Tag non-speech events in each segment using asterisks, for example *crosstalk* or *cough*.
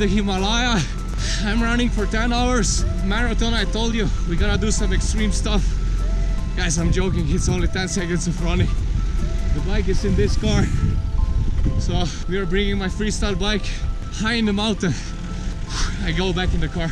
the Himalaya. I'm running for 10 hours. Marathon, I told you, we gotta do some extreme stuff. Guys, I'm joking, it's only 10 seconds of running. The bike is in this car. So we are bringing my freestyle bike high in the mountain. I go back in the car.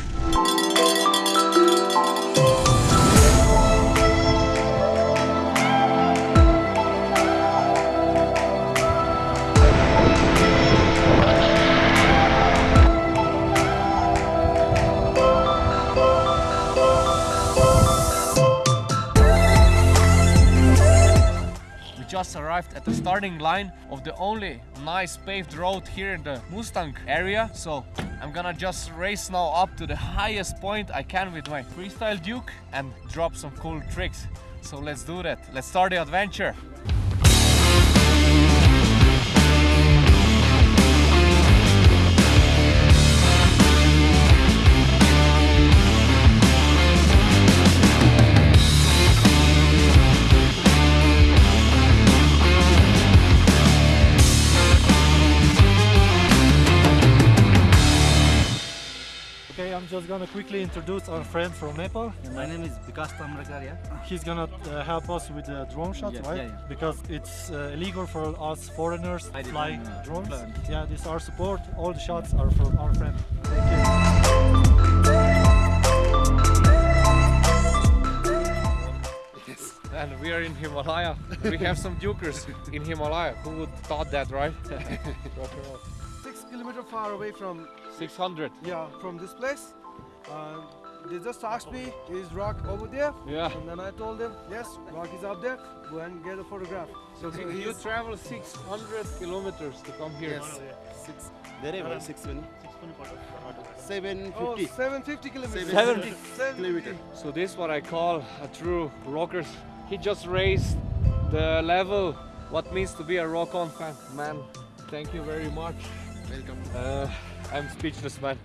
Arrived at the starting line of the only nice paved road here in the Mustang area. So I'm gonna just race now up to the highest point I can with my freestyle Duke and drop some cool tricks. So let's do that. Let's start the adventure. Quickly introduce our friend from Nepal. My name is Vikas Tamrakaria. He's gonna uh, help us with the drone shots, Yeah, right? yeah, yeah. Because it's uh, illegal for us foreigners I didn't, flying uh, drones. plan. Yeah, this is our support. All the shots are from our friend. Thank you. And we are in Himalaya. we have some Dukers in Himalaya. Who would thought that, right? *laughs* six kilometer far away from 600. yeah from this place. Uh, they just asked me, "Is rock over there?" Yeah. And then I told them, "Yes, rock is up there. Go and get a photograph." So you, you travel 600 kilometers to come here. Yes. Six. Wherever six when. Seven Oh, fifty. 750 kilometers. 750 750. So this is what I call a true rocker. He just raised the level what means to be a rock on fan. Man, thank you very much. Welcome. Uh, I'm speechless, man.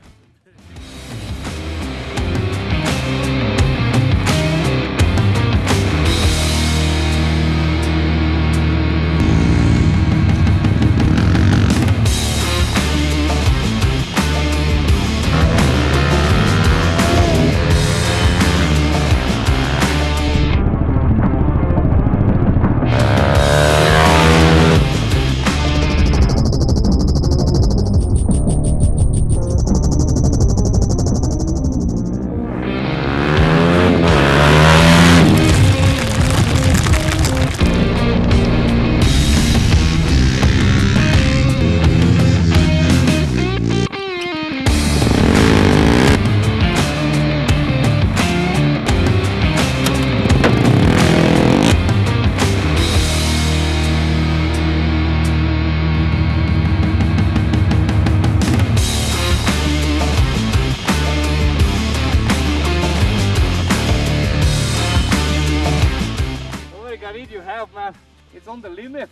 Have, man? It's on the limit.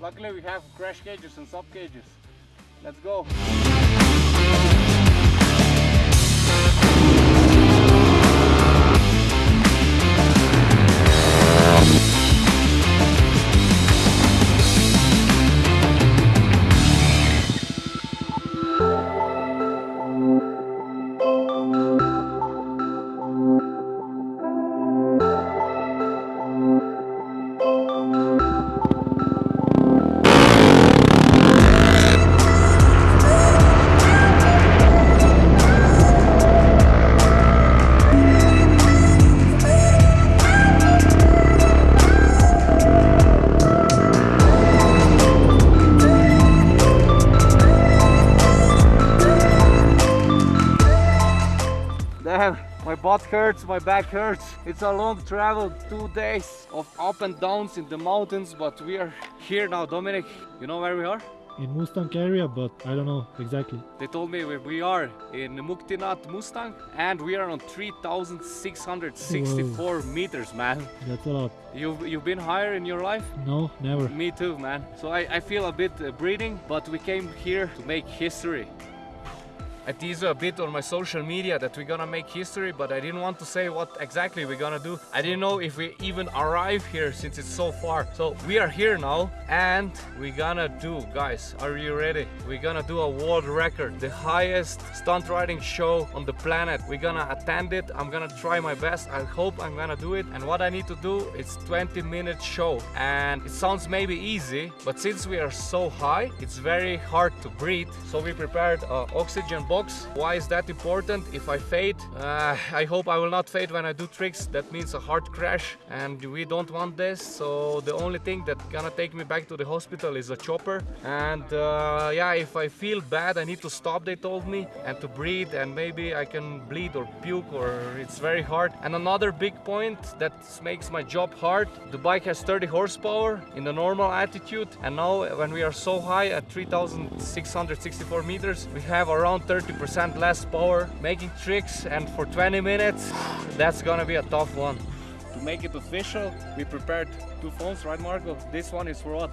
Luckily we have crash cages and sub cages. Let's go. Damn, my butt hurts, my back hurts. It's a long travel, two days of up and downs in the mountains, but we are here now. Dominic, you know where we are? In Mustang area, but I don't know exactly. They told me we- we are in Muktinath Mustang and we are on 3,664 meters, man. That's a lot. You've, you've been higher in your life? No, never. Me too, man. So I, I feel a bit uh, breathing, but we came here to make history. I teased a bit on my social media that we're gonna make history, but I didn't want to say what exactly we're gonna do. I didn't know if we even arrive here since it's so far. So we are here now and we're gonna do, guys, are you ready? We're gonna do a world record, the highest stunt riding show on the planet. We're gonna attend it. I'm gonna try my best. I hope I'm gonna do it. And what I need to do is 20 minute show. And it sounds maybe easy, but since we are so high, it's very hard to breathe. So we prepared a oxygen. Why is that important? If I fade, uh, I hope I will not fade when I do tricks. That means a hard crash and we don't want this. So the only thing that gonna take me back to the hospital is a chopper. And uh, yeah, if I feel bad, I need to stop, they told me, and to breathe and maybe I can bleed or puke or it's very hard. And another big point that makes my job hard, the bike has 30 horsepower in the normal attitude and now when we are so high at 3664 meters, we have around 30% less power making tricks and for 20 minutes, that's gonna be a tough one. To make it official, we prepared two phones, right Marco? This one is for what?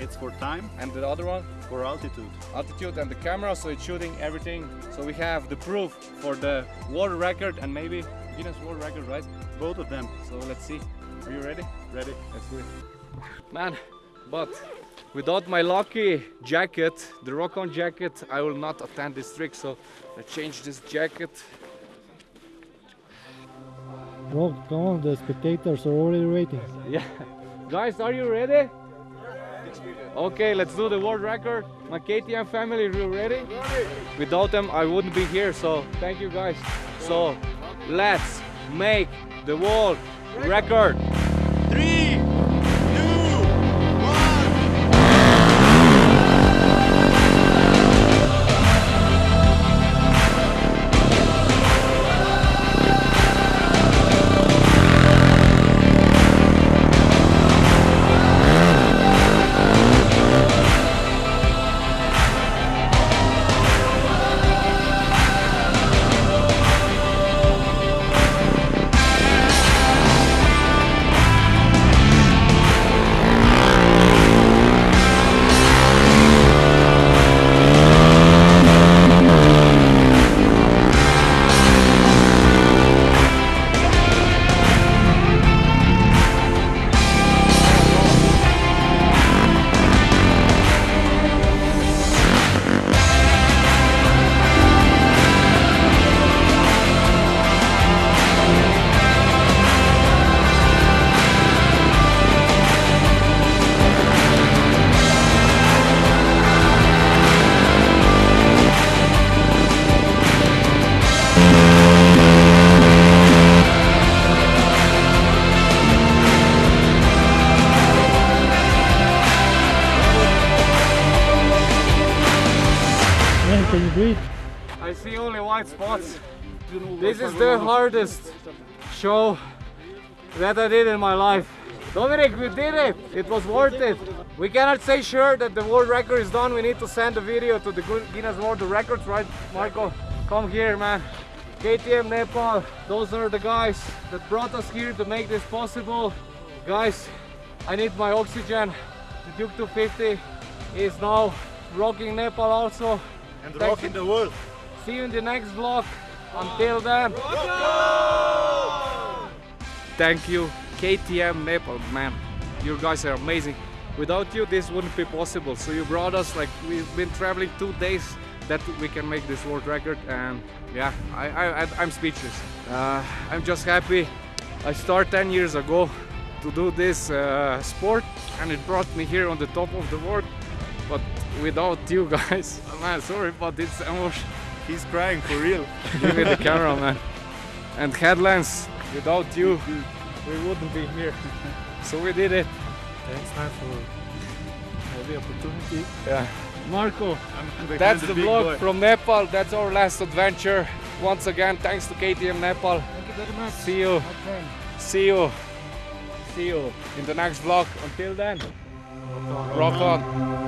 It's for time, And the other one? for altitude. altitude and the camera so it's shooting everything so we have the proof for the world record and maybe Guinness World Record right Both of them. so let's see are you ready Ready? let's do it man but without my lucky jacket the rock on jacket I will not attend this trick so I change this jacket Well, come on, the spectators are already waiting. yeah guys are you ready Okay, let's do the world record. My KTM family, are you ready? Without them, I wouldn't be here, so thank you guys. So, let's make the world record. White spots. This is the hardest show that I did in my life. Dominic, we did it. It was worth it. We cannot say sure that the world record is done. We need to send the video to the Gu- Guinness World Records, right, Marco? Come here, man. KTM Nepal, those are the guys that brought us here to make this possible. Guys, I need my oxygen. The Duke 250 is now rocking Nepal also. And Thank rock you. in the world. See you in the next vlog. Until then. Thank you, KTM Nepal, man. You guys are amazing. Without you, this wouldn't be possible. So you brought us, like, we've been traveling two days that we can make this world record. And yeah, I, I'm speechless. Uh, I'm just happy. I started 10 years ago to do this uh, sport and it brought me here on the top of the world. But without you *laughs* guys, man, sorry, but it's emotion. He's crying for real. *laughs* Give me the camera, man. And headlands, without you, we wouldn't be here. So we did it. Thanks, man, for the opportunity. Yeah. Marco, that's the vlog from Nepal. That's our last adventure. Once again, thanks to KTM Nepal. Thank you very much. See you. my. See you. See you in the next vlog. Until then, rock on.